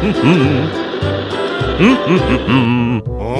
Hmm. Hmm. Hmm. Hmm.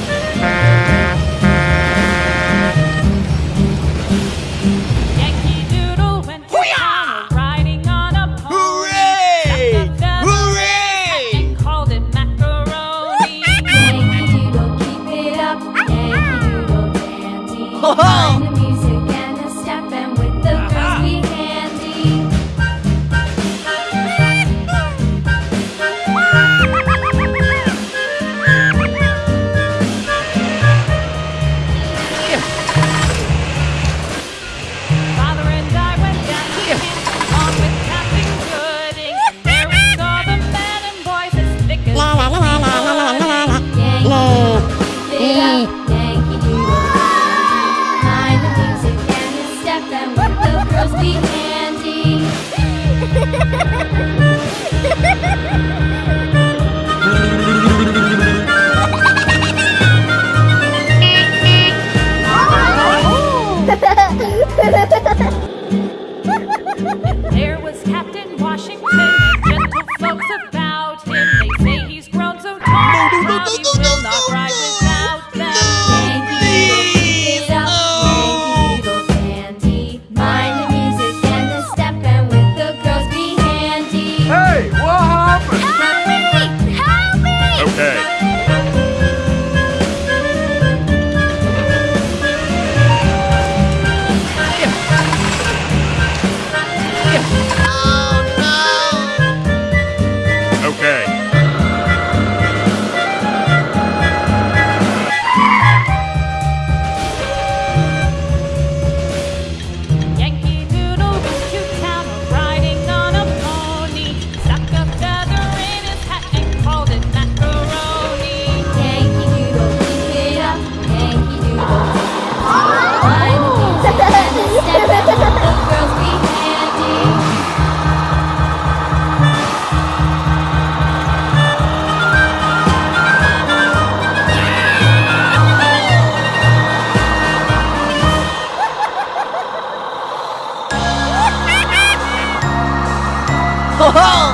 Ha ha ha! ho, ho!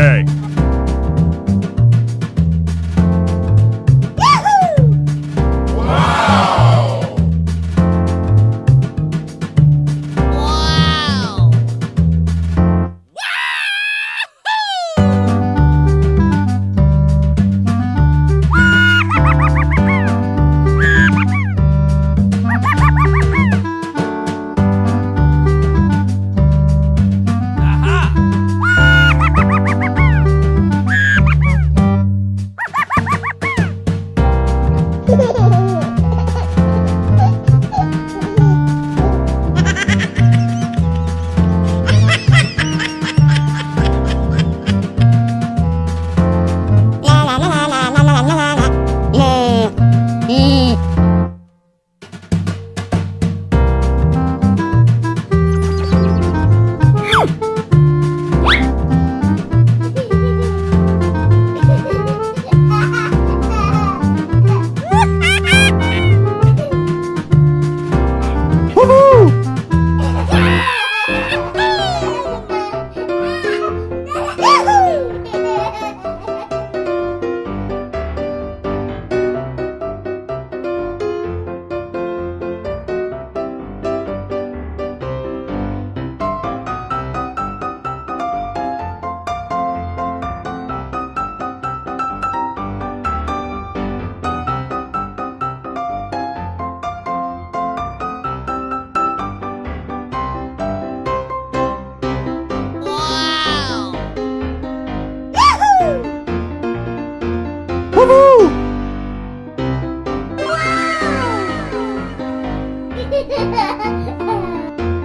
Okay.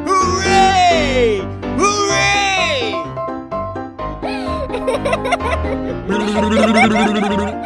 Hooray! Hooray!